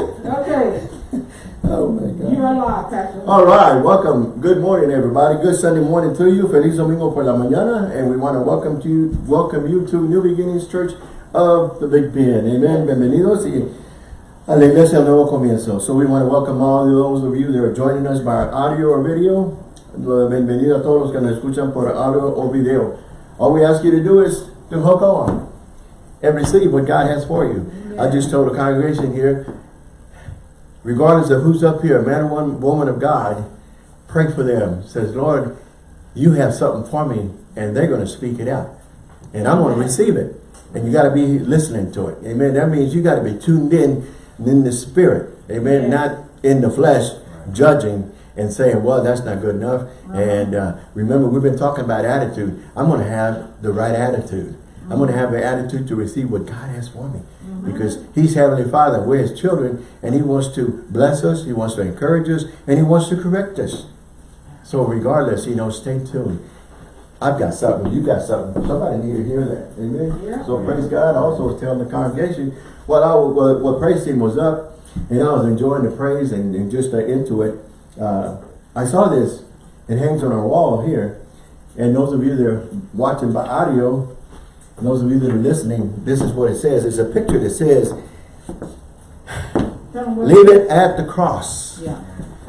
Okay, Oh my God. you're God. alive, Pastor. All right, welcome. Good morning, everybody. Good Sunday morning to you. Feliz domingo por la mañana, and we want to welcome to you, welcome you to New Beginnings Church of the Big Bend. Amen. Bienvenidos y a la iglesia nuevo comienzo. So we want to welcome all those of you that are joining us by audio or video. Bienvenido a todos los que nos escuchan por audio o video. All we ask you to do is to hook on and receive what God has for you. I just told the congregation here, regardless of who's up here, man or one woman of God, pray for them. Says, Lord, you have something for me, and they're going to speak it out. And I'm going to receive it. And you got to be listening to it. Amen. That means you got to be tuned in in the spirit. Amen. Yeah. Not in the flesh, judging and saying, well, that's not good enough. And uh, remember, we've been talking about attitude. I'm going to have the right attitude. I'm going to have the attitude to receive what God has for me. Because He's Heavenly Father. We're His children. And He wants to bless us. He wants to encourage us. And He wants to correct us. So regardless, you know, stay tuned. I've got something. You got something. Somebody need to hear that. Amen. Yeah. So praise God. I also was telling the congregation while I was, while, while praise team was up, and I was enjoying the praise and, and just uh, into it. Uh, I saw this. It hangs on our wall here. And those of you that are watching by audio, and those of you that are listening, this is what it says. It's a picture that says, Tell them what- leave it at the cross. Yeah.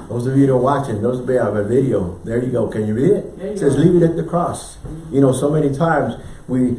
Those of you that are watching, those of you that have a video, there you go. Can you read it? It says, go. leave it at the cross. You know, so many times we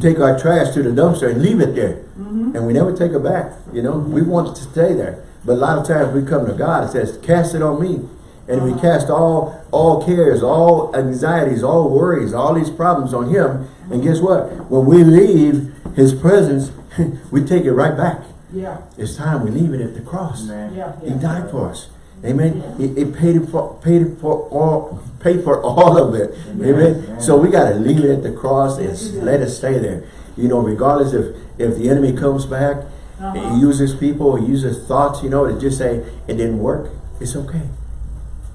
take our trash to the dumpster and leave it there. Mm-hmm. And we never take it back. You know, we want it to stay there. But a lot of times we come to God, and says, cast it on me. And we cast all all cares, all anxieties, all worries, all these problems on him. And guess what? When we leave his presence, we take it right back. Yeah, It's time we leave it at the cross. yeah, He died for us. Amen. He, he paid for paid for all paid for all of it. Amen. So we gotta leave it at the cross and Yes, he did. let it stay there. You know, regardless if if the enemy comes back, Uh-huh. he uses people, he uses thoughts, you know, to just say it didn't work. It's okay.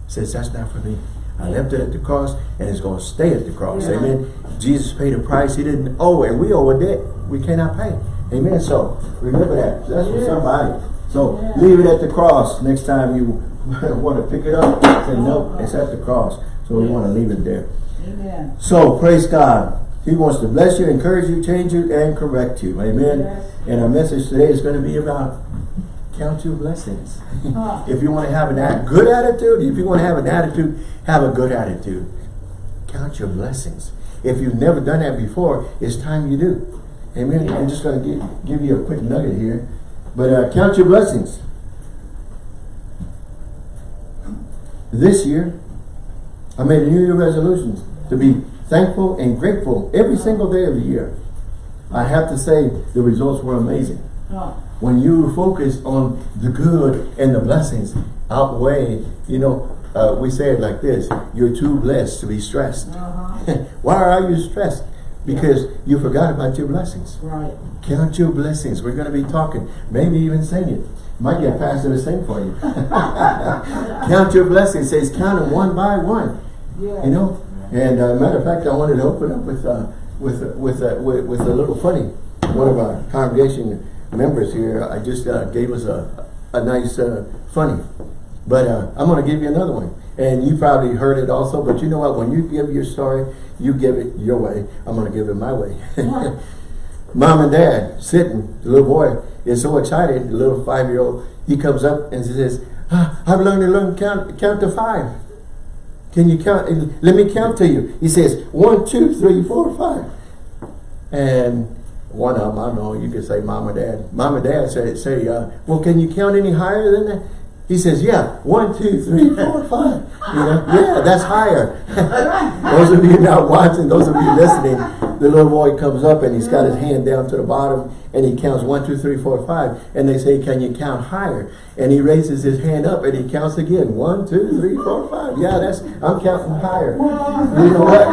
Says that's not for me. I left it at the cross and it's gonna stay at the cross. Yeah. Amen. Jesus paid a price he didn't owe and we owe a debt we cannot pay. Amen. So remember that. That's for somebody. So Yeah. leave it at the cross. Next time you want to pick it up, say no, uh-huh. it's at the cross. So we want to leave it there. Amen. So praise God. He wants to bless you, encourage you, change you, and correct you. Amen. Yes. And our message today is going to be about count your blessings. Huh. if you want to have an a good attitude, if you want to have an attitude, have a good attitude. Count your blessings. If you've never done that before, it's time you do. Amen. I'm just going to give, give you a quick nugget here. But uh, count your blessings. This year, I made a New Year resolution to be thankful and grateful every single day of the year. I have to say the results were amazing. Huh. When you focus on the good and the blessings outweigh, you know, uh, we say it like this, you're too blessed to be stressed. Uh-huh. Why are you stressed? Because you forgot about your blessings. Right. Count your blessings. We're going to be talking, maybe even sing it. Might get pastor to sing for you. count your blessings. It says count them one by one. Yeah. You know, and uh, matter of fact, I wanted to open up with uh, with with, uh, with with a little funny. One of our congregation members here, I just uh, gave us a a nice uh, funny, but uh, I'm going to give you another one, and you probably heard it also. But you know what? When you give your story, you give it your way. I'm going to give it my way. Yeah. Mom and dad sitting, the little boy is so excited, the little five-year-old, he comes up and says, ah, I've learned to learn count, count to five. Can you count? Let me count to you. He says, one, two, three, four, five. And one of them, I don't know, you could say mom or dad. Mom or dad say, say uh, well, can you count any higher than that? He says, yeah, one, two, three, four, five. You know, yeah, that's higher. those of you not watching, those of you listening, the little boy comes up and he's got his hand down to the bottom and he counts one, two, three, four, five. And they say, can you count higher? And he raises his hand up and he counts again. One, two, three, four, five. Yeah, that's, I'm counting higher. You know what?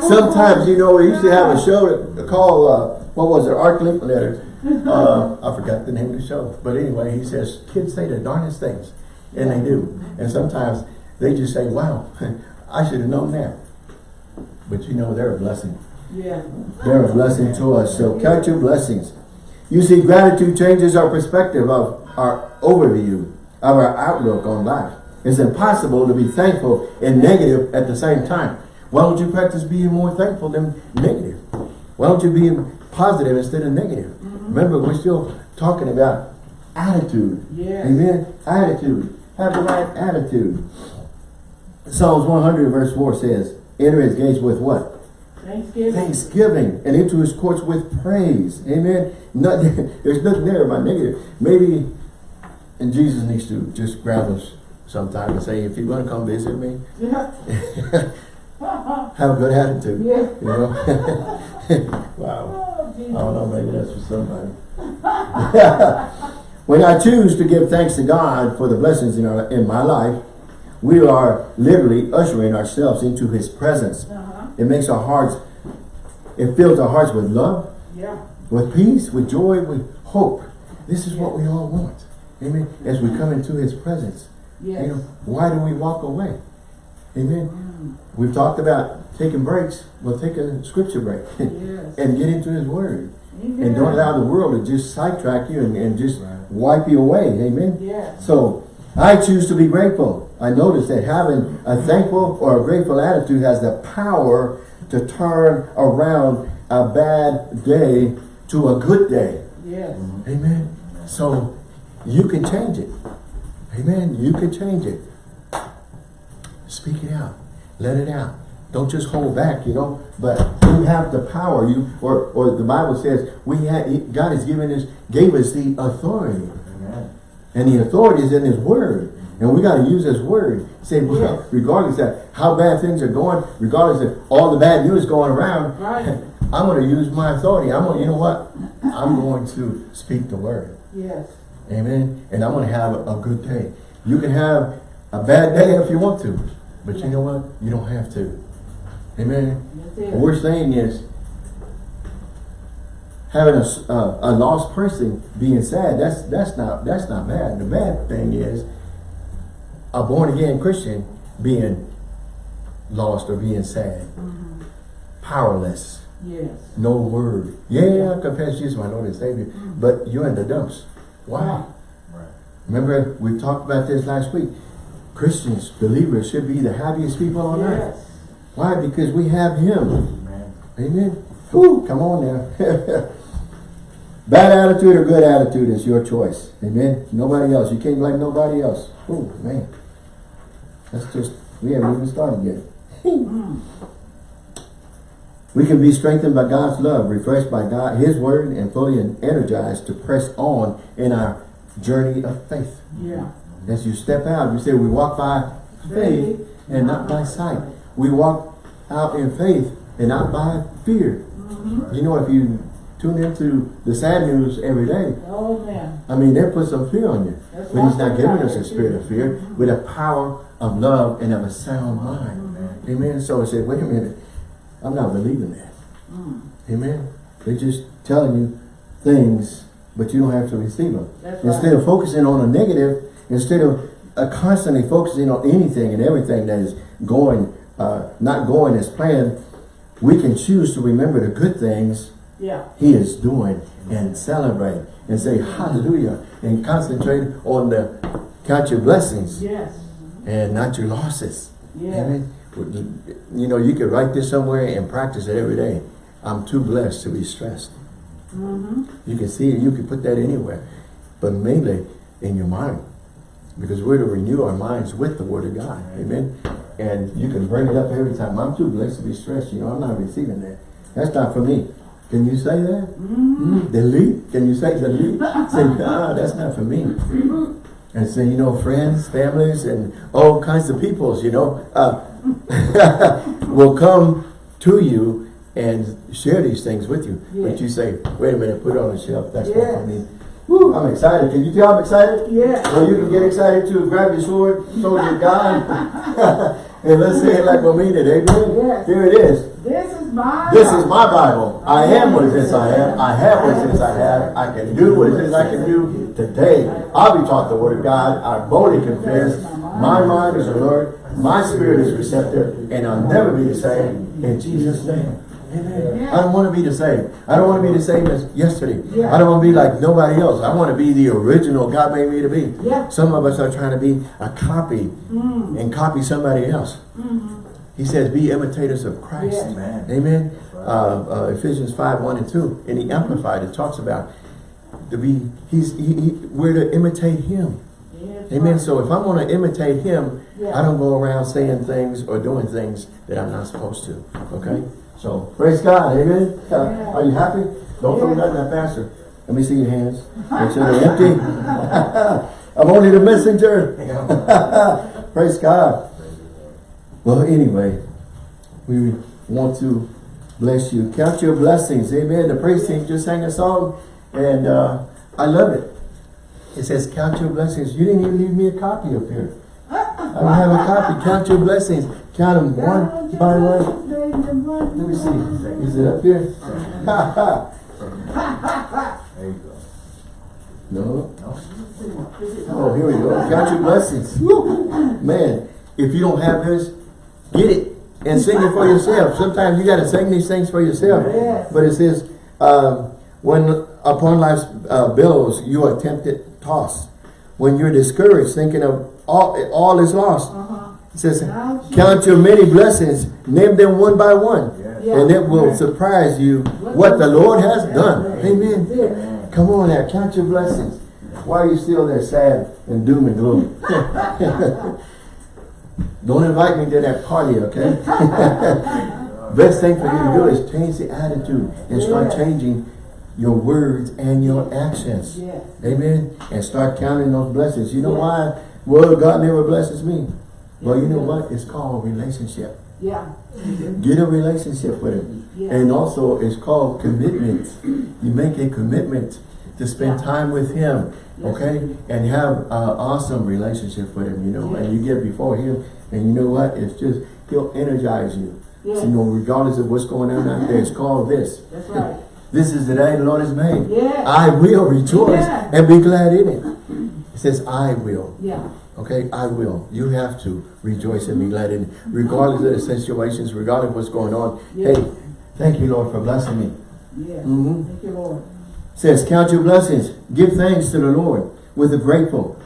Sometimes, you know, we used to have a show called, uh, what was it, Art Linkletters. Uh, I forgot the name of the show. But anyway, he says, kids say the darndest things. And they do. And sometimes they just say, wow, I should have known that. But you know, they're a blessing. Yeah. They're a blessing to us. So count your blessings. You see, gratitude changes our perspective of our overview, of our outlook on life. It's impossible to be thankful and negative at the same time. Why don't you practice being more thankful than negative? Why don't you be positive instead of negative? Mm-hmm. Remember, we're still talking about attitude. Yes. Amen. Attitude. Have the right attitude. Psalms 100 verse 4 says, enter his gates with what? Thanksgiving. Thanksgiving and into his courts with praise. Amen. Nothing, there's nothing there about negative. Maybe and Jesus needs to just grab us sometime and say, if you want to come visit me, Yeah. have a good attitude. Yeah. You know? wow. I don't know, maybe that's for somebody. when I choose to give thanks to God for the blessings in, our, in my life, we are literally ushering ourselves into his presence. Uh-huh. It makes our hearts, it fills our hearts with love, Yeah. with peace, with joy, with hope. This is what we all want. Amen. As we come into his presence. Yes. You know, why do we walk away? Amen. We've talked about taking breaks. Well, take a scripture break Yes. and get into his word. Amen. And don't allow the world to just sidetrack you and, and just wipe you away. Amen. Yes. So I choose to be grateful. I notice that having a thankful or a grateful attitude has the power to turn around a bad day to a good day. Yes. Amen. So you can change it. Amen. You can change it. Speak it out. Let it out. Don't just hold back, you know, but you have the power. You or or the Bible says we had God has given us gave us the authority. And the authority is in his word. And we got to use his word. Say, well, Yes. regardless of how bad things are going, regardless of all the bad news going around, Right. I'm going to use my authority. I'm going, you know what? I'm going to speak the word. Yes. Amen. And I'm going to have a good day. You can have a bad day if you want to. But you know what? You don't have to. Amen. What we're saying is having a, s- uh, a lost person being sad, that's that's not that's not bad. The bad thing is a born again Christian being lost or being sad. Powerless. Yes. No word. Yeah, I confess Jesus my Lord and Savior. But you're in the dumps. Why? Right. Remember, we talked about this last week. Christians, believers should be the happiest people on earth. Why? Because we have Him. Amen. Whew, come on now. Bad attitude or good attitude is your choice. Amen. Nobody else. You can't blame nobody else. Oh man. That's just, we haven't even started yet. we can be strengthened by God's love, refreshed by God, His word, and fully energized to press on in our journey of faith. Yeah. As you step out, you say we walk by faith and not by sight. We walk out in faith and not by fear. Mm-hmm. You know, if you tune into the sad news every day, Oh man. I mean, they put some fear on you. That's But he's not giving us a spirit of fear, with a power of love and of a sound mind. Mm-hmm. Amen. So I said, wait a minute, I'm not believing that. Mm. Amen. They're just telling you things, but you don't have to receive them. That's Instead right. of focusing on a negative, instead of uh, constantly focusing on anything and everything that is going, uh, not going as planned, we can choose to remember the good things Yeah. he is doing and celebrate and say hallelujah and concentrate on the count your blessings Yes. and not your losses. Yes. Amen. You know, you could write this somewhere and practice it every day. I'm too blessed to be stressed. Mm-hmm. You can see it, you can put that anywhere, but mainly in your mind. Because we're to renew our minds with the Word of God. Amen. And you can bring it up every time. I'm too blessed to be stressed. You know, I'm not receiving that. That's not for me. Can you say that? Mm, delete. Can you say delete? say, ah, that's not for me. And say, you know, friends, families, and all kinds of peoples, you know, uh, will come to you and share these things with you. But you say, wait a minute, put it on the shelf. That's not for Yes. me. I'm excited. Can you tell I'm excited? Yeah. Well, you can get excited too. Grab your sword, soldier of God. and let's say it like we mean it. Amen? Yes. Here it is. This is my. This is my Bible. I am what it says I am. I have what it says I have. I can do what it says I can do. Today, I'll be taught the word of God. I boldly confess. My mind is alert. My spirit is receptive. And I'll never be the same. In Jesus' name. Amen. Yeah. I don't want to be the same. I don't want to be the same as yesterday. Yeah. I don't want to be like nobody else. I want to be the original God made me to be. Yeah. Some of us are trying to be a copy Mm. and copy somebody else. Mm-hmm. He says, be imitators of Christ. Yeah. Amen. Amen. Uh, uh, Ephesians 5, 1 and 2. And he Amplified, it talks about to be, he's, he, he, we're to imitate him. Yes, Amen. right. So if I'm going to imitate him, Yeah. I don't go around saying things or doing things that I'm not supposed to. Okay? So praise God. Amen. Yeah. are you happy? Don't throw nothing at pastor. Let me see your hands. Make sure they're empty. I'm only the messenger. praise God. Well, anyway, we want to bless you. Count your blessings. Amen. The praise team just sang a song and uh, I love it. It says, count your blessings. You didn't even leave me a copy up here. I don't have a copy. Count your blessings. Count them one by one. Let me see. Is it up here? Ha ha. There you go. No. No? Oh, here we go. Count your blessings. Man, if you don't have this, get it and sing it for yourself. Sometimes you got to sing these things for yourself. But it says, um, when upon life's uh, billows you are tempted, tossed. When you're discouraged, thinking of all, all is lost. Uh-huh. It says, Count count your many blessings, name them one by one. Yes. Yeah. And it will surprise you what the Lord has done. Amen. Yeah. Come on now, count your blessings. Why are you still there sad and doom and gloom? Don't invite me to that party, okay? Best thing for you to do is change the attitude and start Yeah. changing your words and your actions. Yes. Amen. And start counting those blessings. You know why? Well, God never blesses me. Well, you know what? It's called relationship. Yeah. Get a relationship with Him. Yeah. And also, it's called commitment. You make a commitment to spend Yeah. time with Him, Yes. okay? And have an awesome relationship with Him, you know. And you get before Him, and you know what? It's just, He'll energize you. Yes. So, you know, regardless of what's going on out there, it's called this. That's right. This is the day the Lord has made. Yeah. I will rejoice and be glad in it. It says, I will. Yeah. Okay, I will. You have to rejoice and be glad in it. Regardless of the situations, regardless of what's going on. Yeah. Hey, thank you, Lord, for blessing me. Yes. Mhm. Thank you, Lord. says, count your blessings. Give thanks to the Lord with a grateful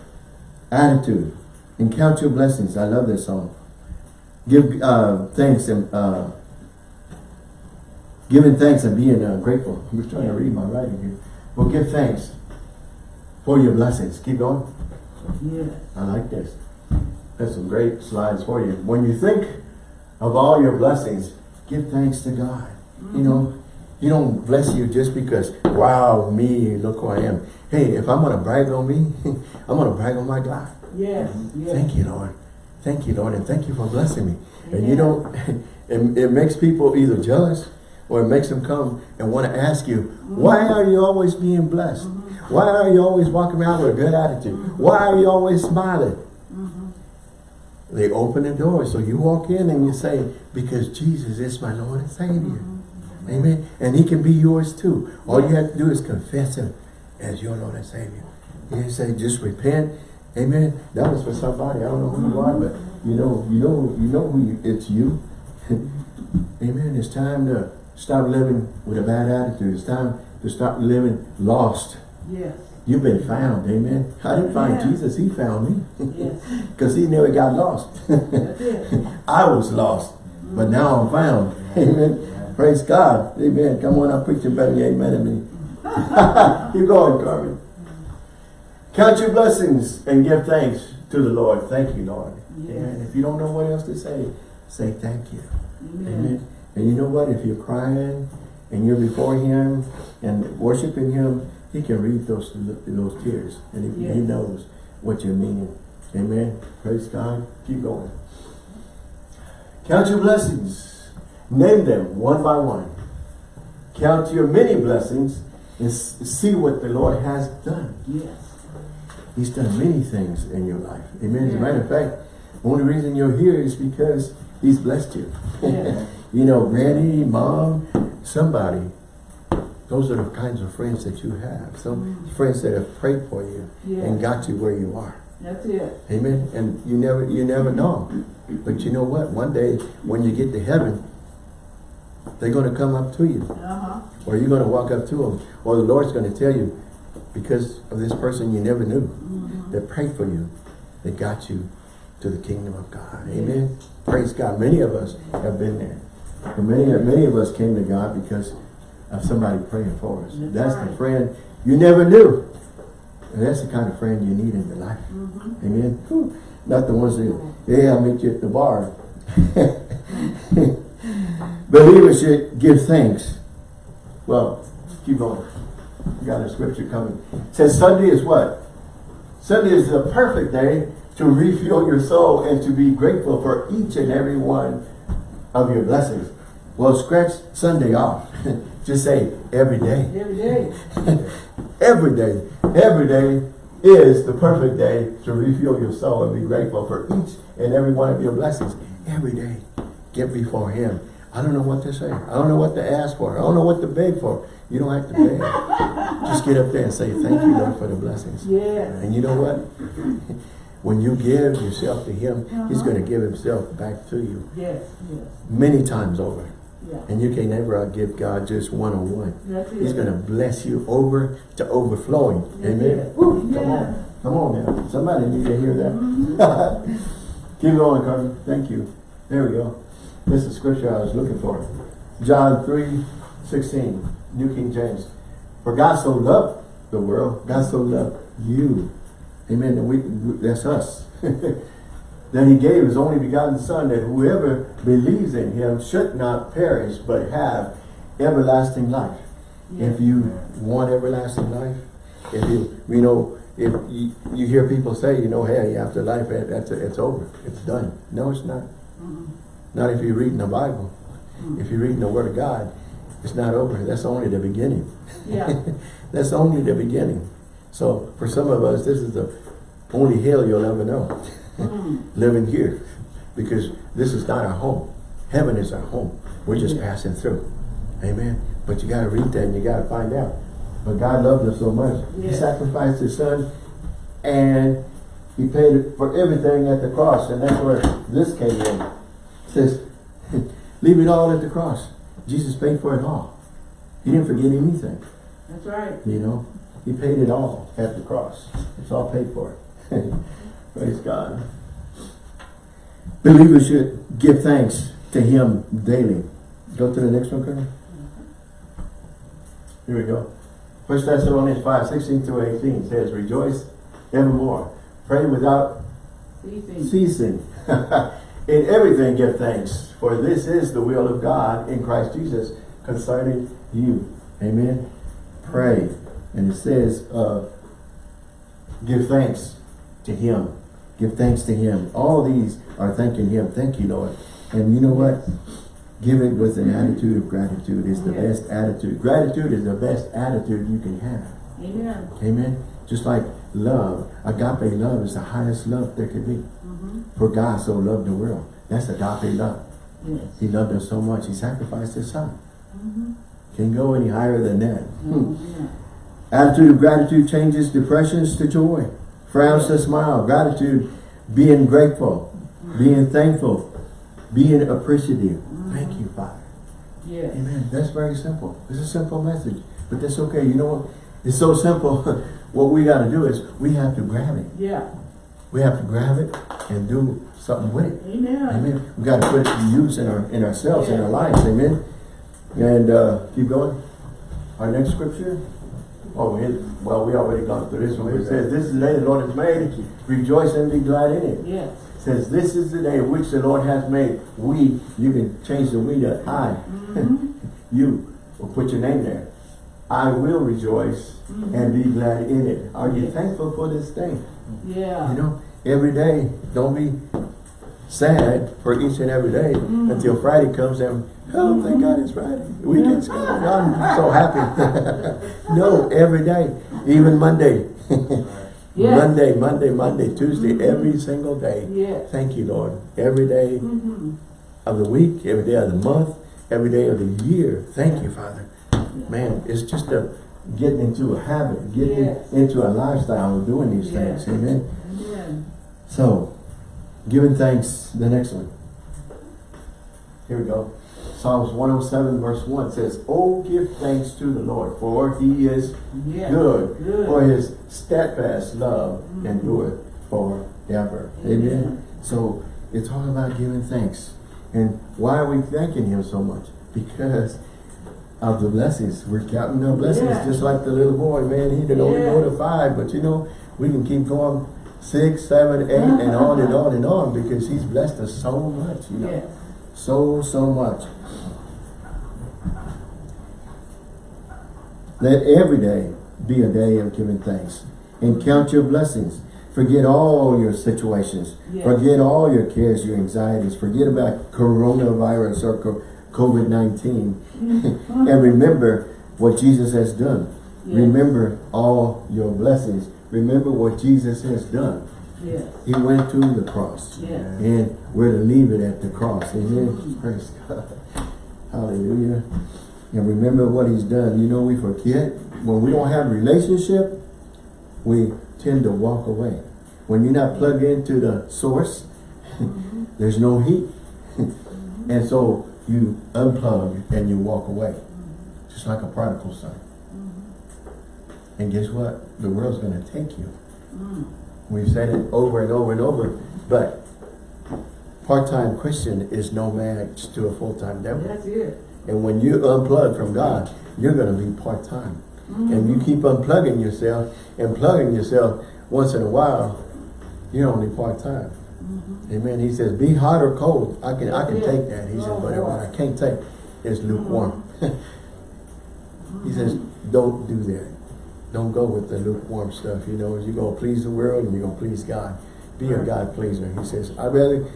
attitude. And count your blessings. I love this song. Give uh, thanks and uh, giving thanks and being uh, grateful. I'm just trying to read my writing here. Well, give thanks for your blessings. Keep going. Yes. I like this. That's some great slides for you. When you think of all your blessings, give thanks to God. You mm-hmm. know, He don't bless you just because, wow, me, look who I am. Hey, if I'm going to brag on me, I'm going to brag on my God. Yes. Yes. Thank you, Lord. Thank you, Lord, and thank you for blessing me. And you Yeah. know, it, it makes people either jealous or it makes them come and want to ask you, mm-hmm. why are you always being blessed? Mm-hmm. Why are you always walking around with a good attitude? Why are you always smiling? Mm-hmm. They open the door, so you walk in and you say, because Jesus is my Lord and Savior. Mm-hmm. Amen. And he can be yours too. All you have to do is confess him as your Lord and Savior. You say, just repent. Amen. That was for somebody. I don't know who you are, but you know, you know, you know who you, it's you. Amen. It's time to stop living with a bad attitude. It's time to stop living lost. Yes. You've been found. Amen. I didn't find Amen. Jesus. He found me. Yes. Because he never got lost. I was lost, but now I'm found. Amen. Praise God. Amen. Come on, I'm preaching better than amen to me. Keep going, Carmen. Count your blessings and give thanks to the Lord. Thank you, Lord. Yes. Amen. If you don't know what else to say, say thank you. Amen. Amen. And you know what? If you're crying and you're before Him and worshiping Him, He can read those those tears, and He, he knows what you're meaning. Amen. Praise God. Keep going. Count your blessings. Name them one by one. Count your many blessings and see what the Lord has done. Yes. He's done many things in your life. Amen. As a matter of fact, the only reason you're here is because He's blessed you. Yeah. you know, granny, mom, somebody. Those are the kinds of friends that you have. Some mm. friends that have prayed for you Yeah. and got you where you are. That's it. Amen. And you never you never mm-hmm. know. But you know what? One day when you get to heaven, They're going to come up to you. Uh-huh. Or you're going to walk up to them. Or the Lord's going to tell you, because of this person you never knew, mm-hmm. that prayed for you, that got you to the kingdom of God. Amen. Praise God. Many of us have been there. And many, many of us came to God because of somebody praying for us. That's That's the friend you never knew. And that's the kind of friend you need in your life. Mm-hmm. Amen. Whew. Not the ones that, yeah, I'll meet you at the bar. Believers should give thanks. Well, keep going. We got a scripture coming. It says Sunday is what? Sunday is the perfect day to refuel your soul and to be grateful for each and every one of your blessings. Well, scratch Sunday off. Just say every day. Every day. every day. Every day is the perfect day to refuel your soul and be grateful for each and every one of your blessings. Every day. Get before Him. I don't know what to say. I don't know what to ask for. I don't know what to beg for. You don't have to beg. Just get up there and say, thank you, Lord, for the blessings. Yes. And you know what? When you give yourself to Him, He's Uh-huh. going to give Himself back to you Yes, yes, many times over. Yeah. And you can never give God just one-on-one. That's. He's going to bless you over to overflowing. Amen. Woo, Yeah. Come on. Come on now. Somebody need to hear that. Mm-hmm. Keep going, Carmen. Thank you. There we go. This is scripture I was looking for. John 3, 16, New King James. For God so loved the world, God so loved you. Amen. And we, that's us. that he gave his only begotten son that whoever believes in him should not perish but have everlasting life. Yes. If you want everlasting life, if you, you know, if you, you hear people say, you know, hey, after life, eh, that's it's over, it's done. No, it's not. Not if you're reading the Bible. If you're reading the Word of God, it's not over. That's only the beginning. Yeah. That's only the beginning. So for some of us, this is the only hell you'll ever know. Living here. Because this is not our home. Heaven is our home. We're just passing through. Amen. But you got to read that and you got to find out. But God loved us so much. He sacrificed his son and he paid for everything at the cross. And that's where this came in. It says, leave it all at the cross. Jesus paid for it all. He didn't forget anything. That's right. You know, he paid it all at the cross. It's all paid for. Praise God. Believers should give thanks to him daily. Go to the next one, Colonel. Here we go. First Thessalonians 5, 16 through 18 says, Rejoice evermore. Pray without Ceasing. ceasing. in everything give thanks, for this is the will of God in Christ Jesus concerning you. Amen. Pray. And it says, uh, give thanks to him. Give thanks to him. All these are thanking him. Thank you, Lord. And you know what? Give it with an attitude of gratitude. is the Yes. best attitude. Gratitude is the best attitude you can have. Amen. Amen. Just like love. Agape love is the highest love there could be. Mm-hmm. For God so loved the world. That's agape love. Yes. He loved us so much. He sacrificed his son. Mm-hmm. Can't go any higher than that. Mm -hmm. Attitude of gratitude changes depressions to joy. Frowns to smile. Gratitude, being grateful, being thankful, being appreciative. Thank you, Father. Yes. Amen. That's very simple. It's a simple message. But that's okay. You know what? It's so simple. what we got to do is we have to grab it. Yeah. We have to grab it and do something with it. Amen. Amen. We got to put it to use in our in ourselves, in our lives. Amen. And uh, keep going. Our next scripture. Oh, it, well, we already gone through this one. It says, "This is the day the Lord has made. Rejoice and be glad in it." Yes. It says, "This is the day which the Lord has made." We, you can change the we to I. Mm-hmm. you will put your name there. I will rejoice mm-hmm. and be glad in it. Are you Yes. thankful for this day? Yeah. You know, every day, don't be sad for each and every day mm. until Friday comes and, oh, thank mm-hmm. God it's Friday. Weekend's coming. I'm so happy. no, every day, even Monday. Yes. Monday, Monday, Monday, Tuesday, mm-hmm. every single day. Yes. Thank you, Lord. Every day Mm-hmm. of the week, every day of the month, every day of the year. Thank you, Father. Man, it's just a getting into a habit, getting Yes. into a lifestyle of doing these things. Amen. So, giving thanks, the next one. Here we go. Psalms 107 verse 1 says, Oh, give thanks to the Lord, for he is Yes. good, Good. for his steadfast love mm-hmm. endureth forever. Amen. So it's all about giving thanks. And why are we thanking him so much? Because of the blessings. We're counting our blessings Yeah. just like the little boy, man. He didn't only go to five, but you know, we can keep going six, seven, eight, and on and on and on because he's blessed us so much, you know. Yes. So, so much. Let every day be a day of giving thanks. And count your blessings. Forget all your situations. Yes. Forget all your cares, your anxieties. Forget about coronavirus or COVID-19. Mm-hmm. and remember what Jesus has done. Yes. Remember all your blessings. Remember what Jesus has done. Yes. He went to the cross. Yes. And we're to leave it at the cross. Amen. Mm-hmm. Praise God. Hallelujah. And remember what he's done. You know, we forget. When we don't have a relationship, we tend to walk away. When you're not plugged into the source, mm-hmm. there's no heat. Mm-hmm. and so you unplug and you walk away. Just like a prodigal son. And guess what? The world's going to take you. Mm. We've said it over and over and over, but part-time Christian is no match to a full-time devil. That's it. And when you unplug from God, you're going to be part-time. Mm. And you keep unplugging yourself and plugging yourself once in a while, you're only part-time. Mm-hmm. Amen. He says, be hot or cold. I can I can Yeah. take that. He says, Oh, but what I can't take is lukewarm. he says, mm-hmm. don't do that. Don't go with the lukewarm stuff. You know, you're going to please the world and you're going to please God. Be a God pleaser. He says, I'd rather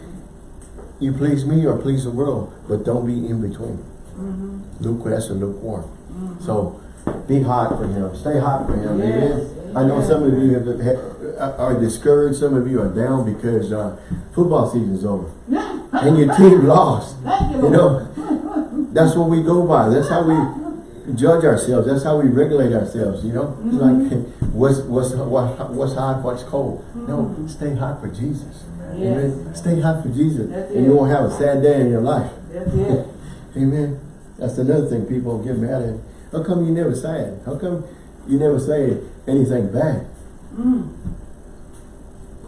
you please me or please the world, but don't be in between. Mm-hmm. Luke, that's a lukewarm. Mm-hmm. So be hot for him. Stay hot for him. Yes. Amen. I know some of you have, have, uh, are discouraged. Some of you are down because uh, football season's over and your team lost. You, You know, that's what we go by. That's how we judge ourselves. That's how we regulate ourselves. You know, it's like what's what's what, what's hot, what's cold. No, stay hot for Jesus. Yes. Amen. Stay hot for Jesus, That's and it. you won't have a sad day in your life. That's it. Amen. That's another thing people get mad at. How come you never sad? How come you never say anything bad? Mm.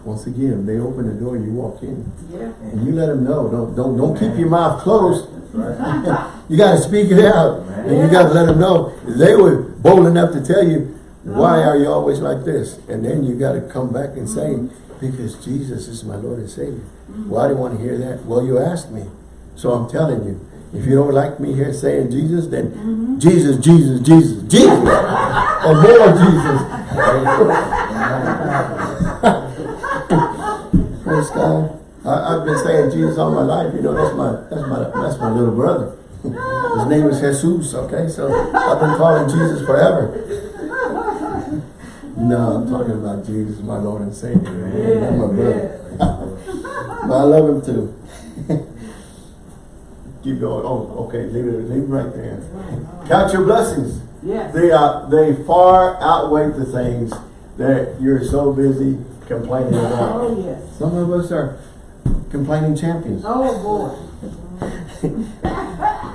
Once again, they open the door, you walk in, Yeah. and you let them know. Don't don't don't keep your mouth closed. Right. You got to speak it out, and you got to let them know. They were bold enough to tell you, why uh-huh. are you always like this? And then you got to come back and say, uh-huh. because Jesus is my Lord and Savior. Why do you want to hear that? Well, you asked me, so I'm telling you. If you don't like me here saying Jesus, then mm-hmm. Jesus, Jesus, Jesus, Jesus, and more Jesus. Praise God. I, I've been saying Jesus all my life. You know, that's my that's my that's my little brother. His name is Jesus. Okay, so I've been calling Jesus forever. No, I'm talking about Jesus, my Lord and Savior. man. That's my brother. But I love him too. Keep going. Oh, okay. Leave it. Leave it right there. Count your blessings. Yes. They are they far outweigh the things that you're so busy complaining about. Oh, yes. Some of us are complaining champions. Oh, boy.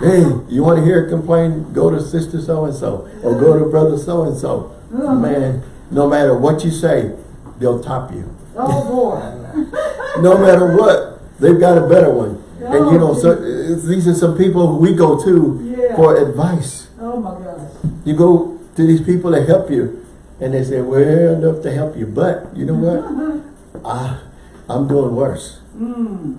Hey, you want to hear a complaint? Go to sister so and so, or go to brother so and so. Man, no matter what you say, they'll top you. Oh, boy. No matter what, they've got a better one. Oh, And you know, so uh, these are some people we go to Yeah. for advice. Oh, my gosh. You go to these people to help you, and they say, "Well, enough to help you," but you know what? I, I'm doing worse. Mm.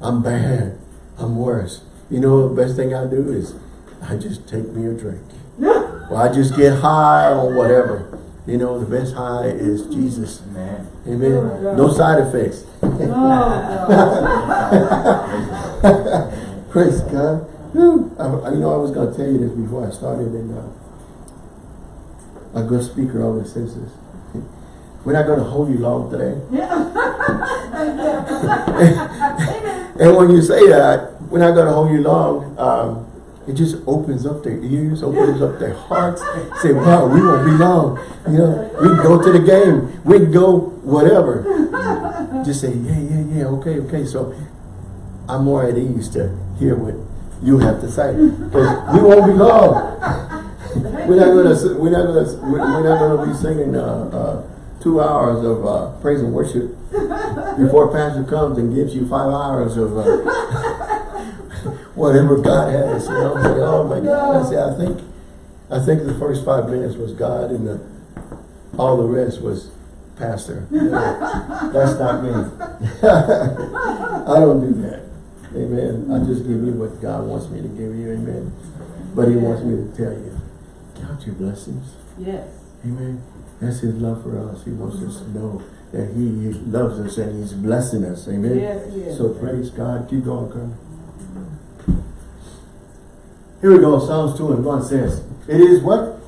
I'm bad. I'm worse. You know, the best thing I do is I just take me a drink. Or I just get high or whatever. You know, the best high is Jesus. Man. Amen. No side effects. Oh, God. Praise God. I, I- you know, I was going to tell you this before I started, and uh, a good speaker always says this. We're not going to hold you long today. and when you say that, we're not going to hold you long, um, it just opens up their ears, opens up their hearts. Say, wow, we won't be long. You know, we can go to the game. We can go whatever. Just say, yeah, yeah, yeah, okay, okay. So I'm more at ease to hear what you have to say. Because we won't be long. We're not gonna, we're not gonna, we're not gonna be singing, uh, uh, two hours of, uh, praise and worship before pastor comes and gives you five hours of, uh, whatever God has, you know, say, oh my God, I say, I think, I think the first five minutes was God and the, all the rest was pastor. You know, That's not me. I don't do that. Amen. I just give you what God wants me to give you. Amen. But he wants me to tell you, your blessings. Yes. Amen. That's his love for us. He wants us to know that he loves us and he's blessing us. Amen. Yes, yes. So praise God. Keep going, Colonel. Here we go. Psalms 2 and 1 says, It is what?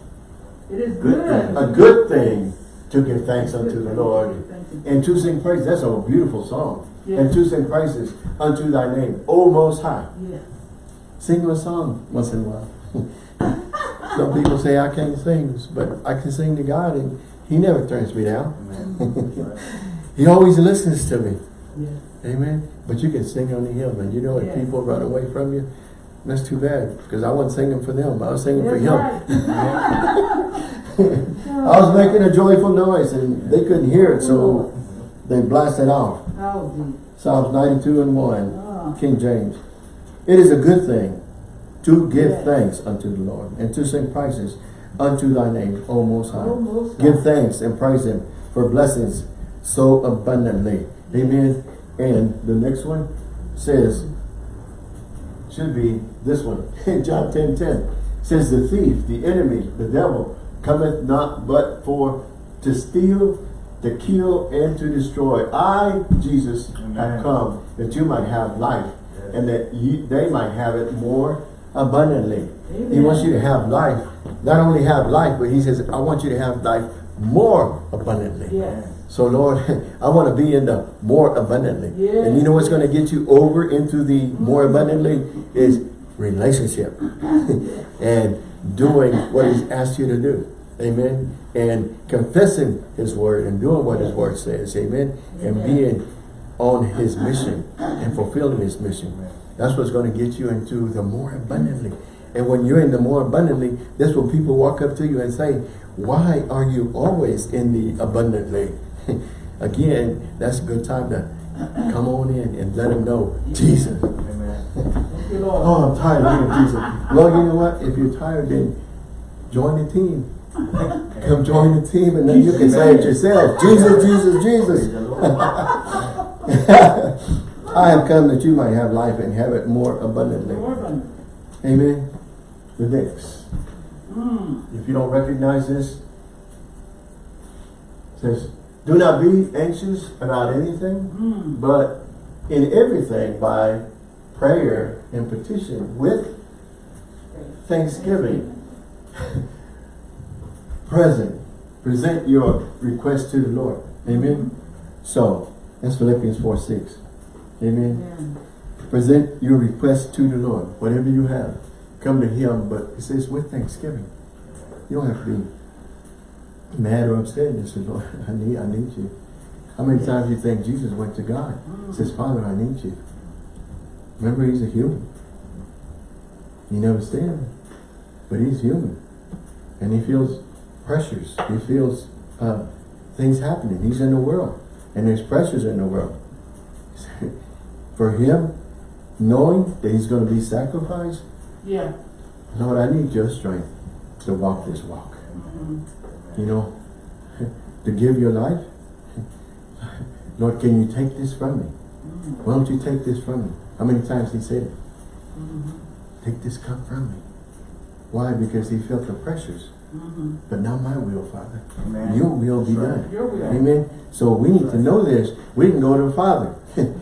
It is Good good. A good thing to give thanks unto the Lord and to sing praise. That's a beautiful song. Yes. And to sing praises unto thy name, O Most High. Yes. Sing a song once in a while. Some people say I can't sing, but I can sing to God and He never turns me down. He always listens to me. Yes. Amen. But you can sing unto Him, and you know if Yes. people run away from you, that's too bad because I wasn't singing for them. I was singing for That's Him. right. I was making a joyful noise, and they couldn't hear it, so they blasted off. Oh. Psalms 92 and 1, Ah. King James. It is a good thing to give Yes. thanks unto the Lord and to sing praises unto thy name, O Most High. O Most Give thanks and praise him for blessings so abundantly. Amen. And the next one says, should be this one. In John 10, 10 says the thief, the enemy, the devil, cometh not but for to steal, to kill, and to destroy. I, Jesus, have come that you might have life and that you, they might have it more abundantly. He wants you to have life. Not only have life, but he says, I want you to have life more abundantly. Yes. So Lord, I want to be in the more abundantly. Yes. And you know what's going to get you over into the more mm-hmm. abundantly is relationship and doing what he's asked you to do. Amen. And confessing his word and doing what his word says. Amen. And being on his mission and fulfilling his mission. That's what's going to get you into the more abundantly. And when you're in the more abundantly, that's when people walk up to you and say, why are you always in the abundantly? Again, that's a good time to come on in and let them know, Jesus. Amen. Thank you, Lord. Oh, I'm tired of hearing Jesus. Well, you know what? If you're tired, then join the team. Come join the team and then you can say it yourself. Jesus, Jesus, Jesus. I have come that you might have life and have it more abundantly. Amen. The next. mm, If you don't recognize this, it says, do not be anxious about anything, mm. but in everything by prayer and petition with thanksgiving. Present. Present your request to the Lord. Amen. So, that's Philippians 4, 6. Amen. Amen. Present your request to the Lord, whatever you have. Come to Him, but it says with thanksgiving. You don't have to be mad or upset. You say, Lord, I need, I need you. How many times do you think Jesus went to God? He says, Father, I need you. Remember, He's a human. He never stand, but He's human. And He feels pressures. He feels uh, things happening. He's in the world. And there's pressures in the world. For Him, knowing that He's going to be sacrificed, Yeah. Lord, I need your strength to walk this walk. Mm, You know, to give your life. Lord, can you take this from me? mm, Why don't you take this from me? How many times he said it? mhm, Take this cup from me. Why? Because he felt the pressures. mhm. But not my will, Father. Amen. Your will be right. done. Will. Amen. So we need to know this. We can go to the Father.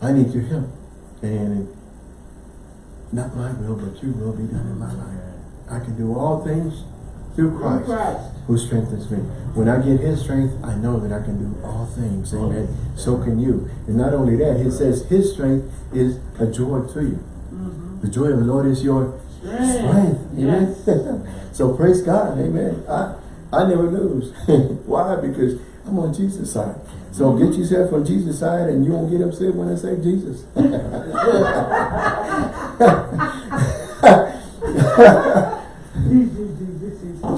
I need your help. And not my will, but your will be done in my life. I can do all things through Christ, Christ. who strengthens me. When I get his strength, I know that I can do all things. Amen. So can you. And not only that, it says his strength is a joy to you. Mhm. The joy of the Lord is your Strength. strength. Amen. Yes. so praise God. Amen. I, I never lose. Why? Because I'm on Jesus' side. So get yourself on Jesus' side and you won't get upset when I say Jesus.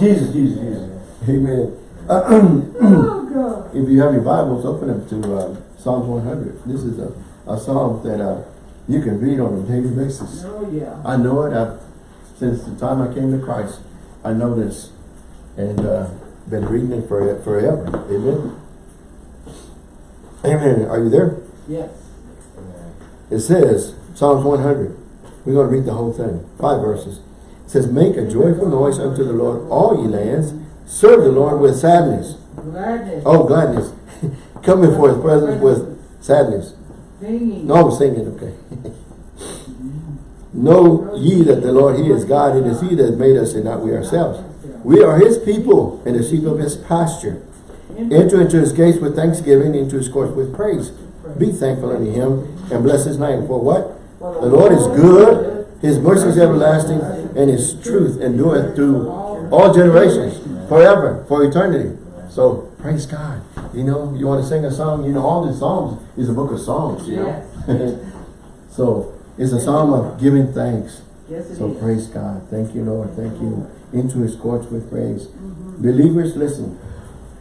Jesus, Jesus, Jesus. Amen. Oh, God. if you have your Bibles, open them to uh, Psalms 100. This is a, a psalm that uh, you can read on a daily basis. Oh, yeah. I know it. I've, since the time I came to Christ, I know this. And uh, been reading it for forever. Amen. Amen. Are you there? Yes. It says, Psalms 100. We're going to read the whole thing. Five verses. It says, Make a joyful noise unto the Lord, all ye lands. Serve the Lord with sadness. Gladness. Oh, gladness. Come before his presence with sadness. Singing. No, singing, okay. know ye that the Lord, he is God. It is he that made us and not we ourselves. We are his people and the sheep of his pasture. Enter into his gates with thanksgiving, into his courts with praise. Be thankful unto him and bless his name. For what? The Lord is good, his mercy is everlasting, and his truth endureth through all generations, forever, for eternity. So praise God. You know, you want to sing a song, you know, all the Psalms is a book of songs, you know. so it's a psalm of giving thanks. Yes, So is. praise God. Thank you, Lord. Thank you. Into his courts with praise. Believers, listen.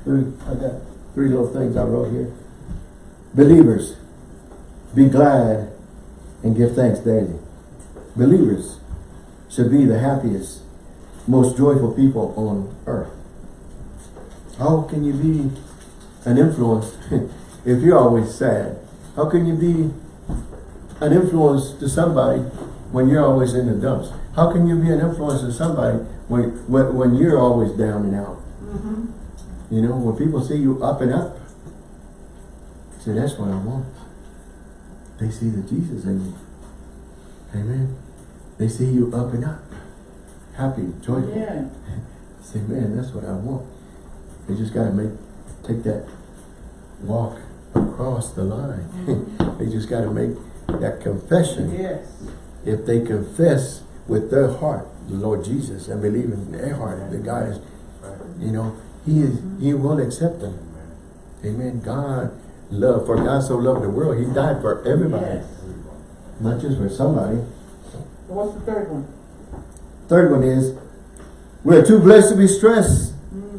Three, I got three little things I wrote here. Believers, be glad and give thanks daily. Believers should be the happiest, most joyful people on earth. How can you be an influence if you're always sad? How can you be an influence to somebody when you're always in the dumps? How can you be an influence to somebody when when, when you're always down and out? Mm-hmm. You know, when people see you up and up, say, that's what I want. They see the Jesus in you. Amen. They see you up and up. Happy, joyful. Yeah. Say, man, that's what I want. They just gotta make, take that walk across the line. Mm-hmm. they just gotta make that confession. Yes. If they confess with their heart the Lord Jesus and believe in their heart that God is, you know, He is, He will accept them. Amen. God love, for God so loved the world, He died for everybody, Yes. not just for somebody. So what's the third one? Third one is, we're too blessed to be stressed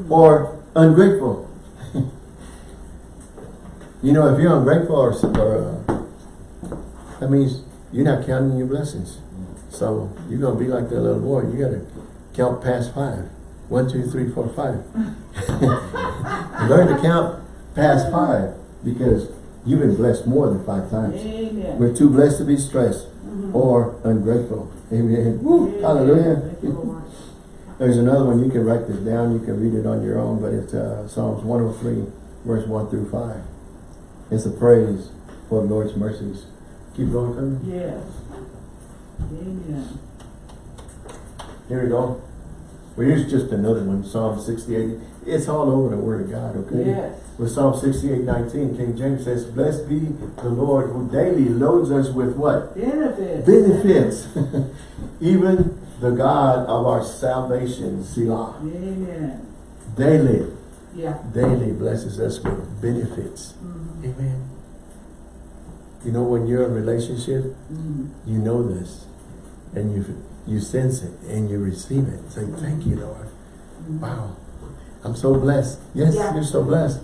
or ungrateful. you know, if you're ungrateful or, or uh, that means you're not counting your blessings. So you're going to be like that little boy. You got to count past five. One, two, three, four, five. Learn to count past five because you've been blessed more than five times. Amen. We're too blessed to be stressed or ungrateful. Amen. Woo, hallelujah. Thank you, Lord. There's another one, you can write this down, you can read it on your own, but it's uh, Psalms 103, verse 1 through 5. It's a praise for the Lord's mercies. Keep going, Kirby. Yes. Amen. Here we go. Well, here's just another one, Psalm 68. It's all over the Word of God, okay? Yes. With Psalm 68, 19, King James says, Blessed be the Lord who daily loads us with what? Benefits. Benefits. Even the God of our salvation, Selah. Amen. Daily. Yeah. daily blesses us with benefits. Mhm. Amen. You know, when you're in a relationship, Mhm. you know this, and you you sense it, and you receive it. Say, thank you, Lord. Wow, I'm so blessed. Yes, Yeah. you're so blessed.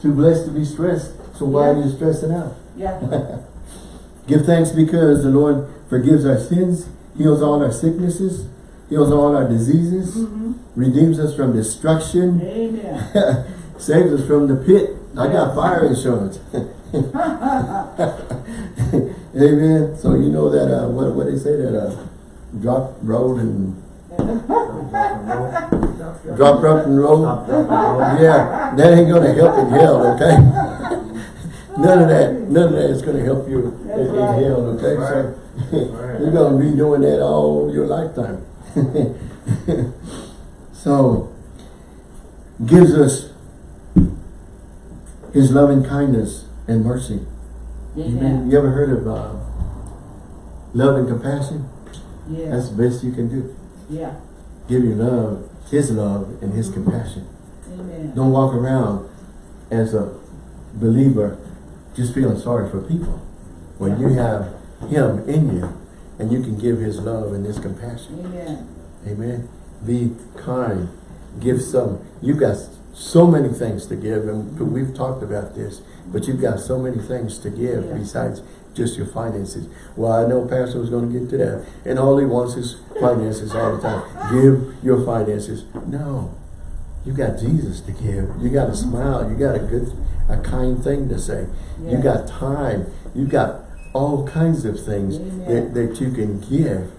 Too blessed to be stressed. So why are you stressing out? Yeah. Give thanks because the Lord forgives our sins, heals all our sicknesses, heals all our diseases, Mhm. redeems us from destruction, Amen. Saves us from the pit. I got fire insurance. Amen. So you know that uh, what what they say that uh, drop roll and drop rock and roll. Yeah, that ain't gonna help in hell. Okay. none of that. None of that is gonna help you in, in hell. Okay. So you're gonna be doing that all your lifetime. so gives us his loving kindness and mercy. Amen. Amen. You ever heard of uh, love and compassion? Yeah. That's the best you can do. Yeah. Give your love, his love and his compassion. Amen. Don't walk around as a believer just feeling sorry for people. When you have him in you and you can give his love and his compassion. Amen. Amen. Be kind. Give some. You've got so many things to give, and we've talked about this, but you've got so many things to give Yeah. besides just your finances. Well, I know Pastor was going to get to that, and all he wants is finances all the time. Give your finances. No. You got Jesus to give. You got a mm-hmm. smile. You got a good, a kind thing to say. You Yes. got time. You got all kinds of things Amen. that, that you can give.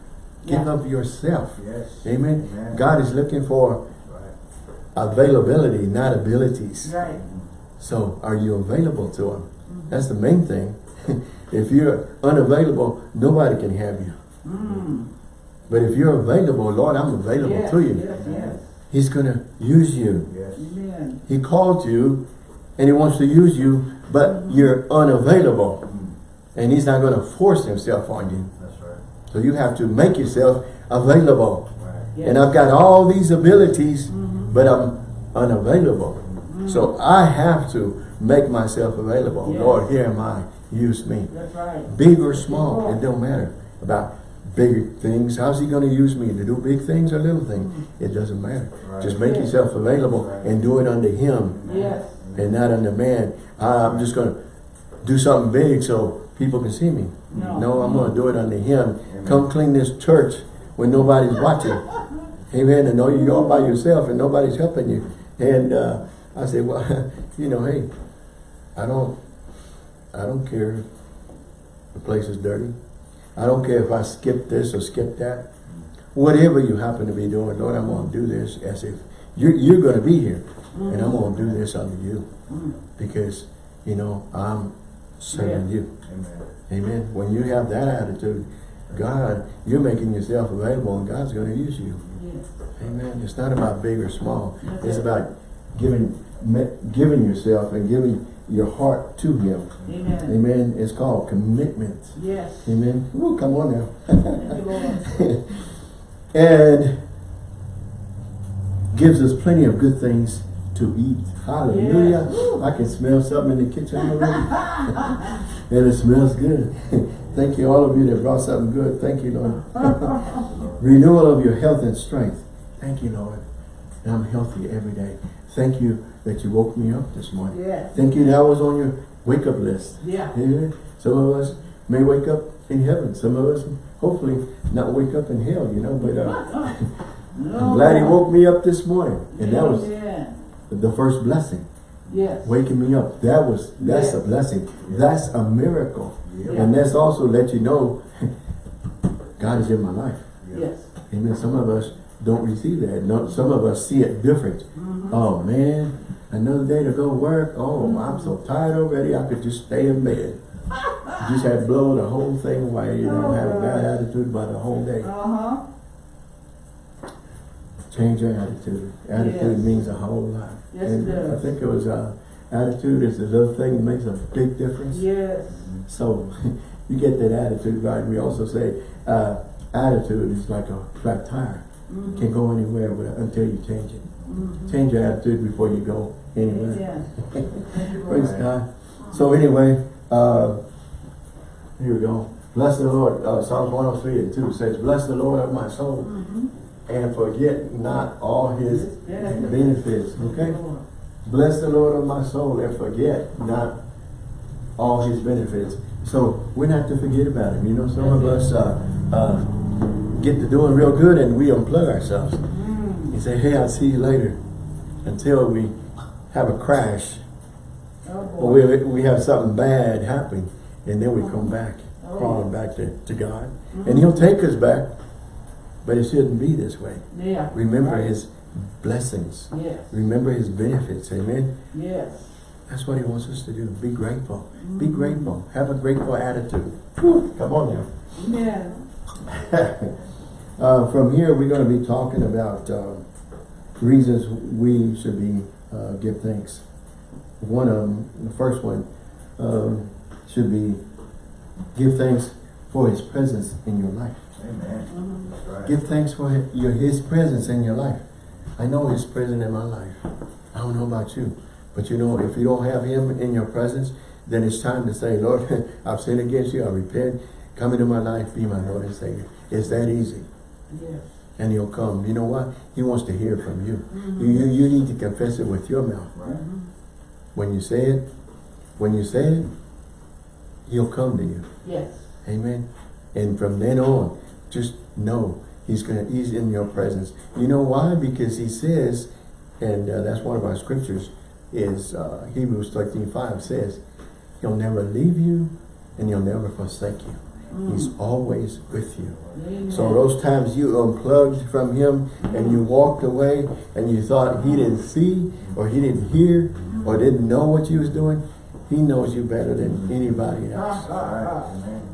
Give Yeah. of yourself. Yes. Amen. Amen. God is looking for availability, not abilities. Right. So are you available to Him? That's the main thing. if you're unavailable, nobody can have you. Mm. But if you're available, Lord, I'm available Yes, to you. Yes, yes. He's going to use you. He called you and he wants to use you, but you're unavailable. Mm. And he's not going to force himself on you. That's right. So you have to make yourself available. Right. And I've got all these abilities, Mhm. but I'm unavailable. So I have to make myself available. Yes. Lord, here am I. Use me. That's right. Big or small, it don't matter about big things. How's he going to use me to do big things or little things? It doesn't matter. Right. Just make Yeah. yourself available Right. and do it unto him Yes. and not unto man. I'm just going to do something big so people can see me. No. I'm going to do it unto him. Amen. Come clean this church when nobody's watching. Amen. And know you're all by yourself and nobody's helping you. And uh, I said, well, you know, hey, I don't, I don't care if the place is dirty. I don't care if I skip this or skip that. Whatever you happen to be doing, Lord, I'm going to do this as if you're, you're going to be here. And I'm going to do this unto you. Mm. Because, you know, I'm serving Yeah. you. Amen. Amen. When you have that attitude, God, you're making yourself available and God's going to use you. Yes. Amen. It's not about big or small. That's It's it. about giving giving yourself and giving your heart to Him. Amen. Amen. It's called commitment. Yes. Amen. Ooh, come on now. Thank you, Lord. and gives us plenty of good things to eat. Hallelujah. Yes. I can smell something in the kitchen already. and it smells good. Thank you, all of you that brought something good. Thank you, Lord. Renewal of your health and strength. Thank you, Lord. I'm healthy every day. Thank you that you woke me up this morning. Yes. Thank you that I was on your wake up list. Yeah. Yeah. Some of us may wake up in heaven. Some of us, hopefully, not wake up in hell, you know. But uh, No. I'm glad he woke me up this morning. And that was Amen. the first blessing. Yes. Waking me up. That was, that's a Yes. blessing. That's a miracle. Yeah. And that's also let you know God is in my life. Yes. Amen. Some of us don't receive that. No, some of us see it different. Mhm. Oh man, another day to go work. Oh, I'm so tired already. I could just stay in bed. just have blow the whole thing away. You don't have a bad attitude about the whole day. Uh-huh. Change your attitude. Attitude Yes. means a whole lot. Yes, and it does. I think it was uh, attitude is the little thing that makes a big difference. Yes. So you get that attitude right. We also say uh, attitude is like a flat tire. Mhm. Can't go anywhere with, until you change it. Change your attitude before you go anywhere. You, Praise Lord. God. So anyway, uh, here we go. Bless the Lord. Uh, Psalms 103 and 2 says, Bless the Lord of my soul Mhm. and forget not all his benefits. Okay? Bless the Lord of my soul and forget not all his benefits. So we're not to forget about him. You know, some of us uh, uh, get to doing real good and we unplug ourselves. Mm. and say, hey, I'll see you later. Until we have a crash Oh, or we, we have something bad happen and then we come back, Oh. crawling back to, to God. And he'll take us back, but it shouldn't be this way. Yeah. Remember Right. his blessings. Yes. Remember his benefits. Amen. Yes. That's what he wants us to do. Be grateful. Be Mhm. grateful. Have a grateful attitude. Whew, come on now. Amen. uh, from here, we're going to be talking about uh, reasons we should be uh, give thanks. One of them, the first one, um, should be give thanks for His presence in your life. Amen. Right. Give thanks for hi- your His presence in your life. I know His presence in my life. I don't know about you, but you know, if you don't have Him in your presence, then it's time to say, Lord, I've sinned against you. I repent. Come into my life. Be my Lord and Savior. It's that easy. Yes. And he'll come. You know what? He wants to hear from you. Mm-hmm. You, you. You need to confess it with your mouth. Right. When you say it, when you say it, he'll come to you. Yes. Amen. And from then on, just know he's gonna he's in your presence. You know why? Because he says, and uh, that's one of our scriptures, is uh, Hebrews 13, 5 says, he'll never leave you and he'll never forsake you. He's always with you. Amen. So those times you unplugged from him and you walked away and you thought he didn't see or he didn't hear or didn't know what you was doing, he knows you better than anybody else.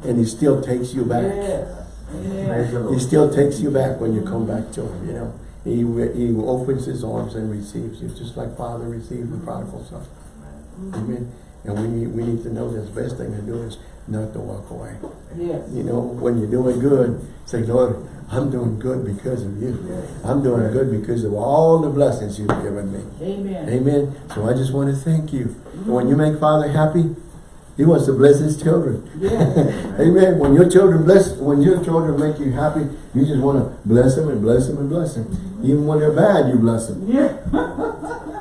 And he still takes you back. He still takes you back when you come back to him, you know. He, he opens his arms and receives you, just like Father received the prodigal son. Amen. And we need, we need to know this best thing to do is not to walk away. Yes. You know, when you're doing good, say, Lord, I'm doing good because of you. I'm doing good because of all the blessings you've given me. Amen. Amen. So I just want to thank you. And When you make Father happy, he wants to bless his children. Yes. Amen. When your children bless, when your children make you happy, you just want to bless them and bless them and bless them. Mm-hmm. Even when they're bad, you bless them. Yeah.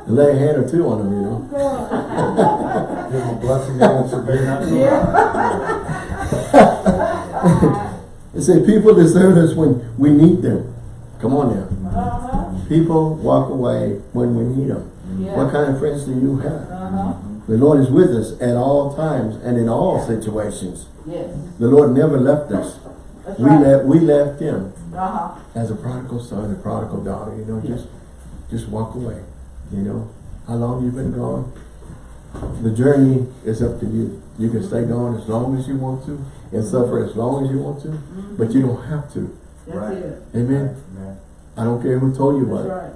Lay a hand or two on them, you know. Give him a blessing that won't. Yeah. They say people desert us when we need them. Come on now. Uh-huh. People walk away when we need them. Yeah. What kind of friends do you have? Uh-huh. The Lord is with us at all times and in all situations. Yes. The Lord never left us. That's We right. left we left him Uh-huh. as a prodigal son, a prodigal daughter, you know, just just walk away. You know. How long you've been gone? The journey is up to you. You can stay gone as long as you want to and suffer as long as you want to, but you don't have to. That's Right. it. Amen. Amen. I don't care who told you That's about it, right.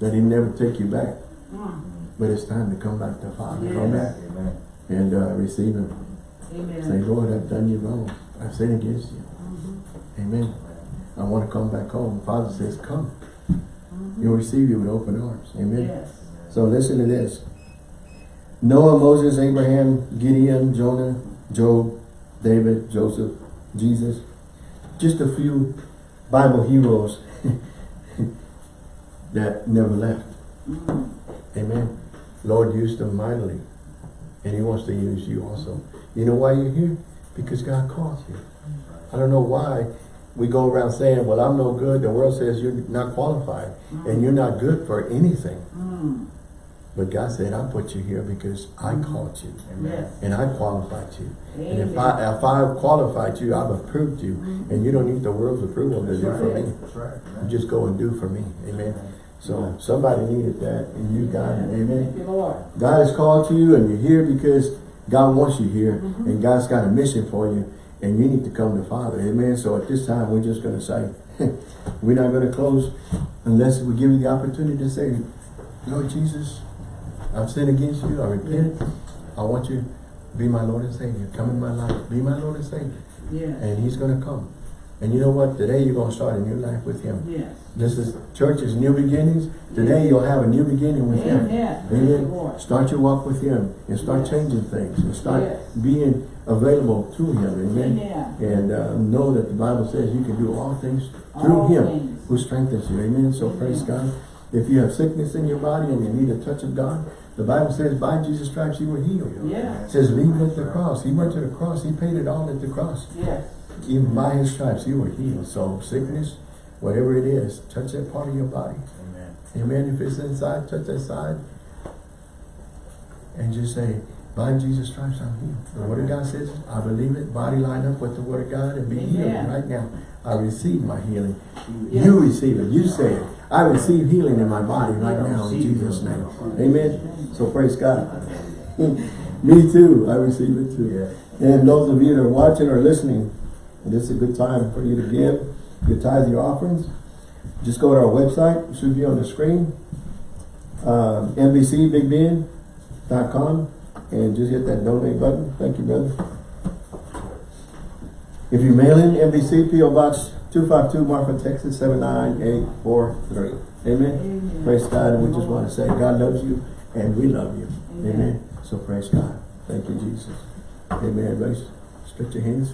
that he never take you back. Mm. But it's time to come back to Father. Yes. back Amen. And uh, receive him. Say, Lord, I've done you wrong. I've sinned against you. Mhm. Amen. I want to come back home. Father says, come. He'll receive you with open arms. Amen. Yes. So listen to this. Noah, Moses, Abraham, Gideon, Jonah, Job, David, Joseph, Jesus. Just a few Bible heroes that never left. Mhm. Amen. Lord used them mightily. And he wants to use you also. You know why you're here? Because God calls you. I don't know why we go around saying, well, I'm no good. The world says you're not qualified and mm. you're not good for anything. Mm. But God said, I put you here because I mm. called you and I qualified you. And if I if I've qualified you, I've approved you. Mm. And you don't need the world's approval to do for me. That's right. You just go and do for me. Amen. So somebody needed that and you got it. Amen. Thank you, Lord. God has called you and you're here because God wants you here mm-hmm. and God's got a mission for you and you need to come to Father. Amen. So at this time, we're just going to say, we're not going to close unless we give you the opportunity to say, Lord Jesus, I've sinned against you. I repent. I want you to be my Lord and Savior. Come in my life. Be my Lord and Savior. Yeah. And he's going to come. And you know what? Today you're going to start a new life with him. Yes. This is church's new beginnings. Today you'll have a new beginning with him. Amen. Thank you, Amen. Start your walk with Him and start Yes. changing things and start Yes. being available to Him. Amen. Amen. And uh, know that the Bible says you can do all things through All Him things. who strengthens you. Amen. So praise God. If you have sickness in your body and you need a touch of God, the Bible says by Jesus' stripes you were healed. Yeah. It says leave it at the cross. He went to the cross. He paid it all at the cross. Yes. Even by His stripes you were healed. So sickness, whatever it is, touch that part of your body. Amen. Amen. If it's inside, touch that side. And just say, by Jesus Christ, I'm healed. The word of God says, I believe it. Body line up with the word of God and be healed right now. I receive my healing. Yes. You receive it. You say it. I receive healing in my body right now in Jesus' name. Amen. So praise God. Me too. I receive it too. And those of you that are watching or listening, this is a good time for you to give your tithe, your offerings. Just go to our website, it should be on the screen. Um, NBCBigBend.com and just hit that donate button. Thank you, brother. If you mail in NBC PO Box 252 Marfa, Texas 79843. Amen. Amen. Praise God. And we just want to say God loves you and we love you. Amen. Amen. So praise God. Thank you, Jesus. Amen. Everybody stretch your hands.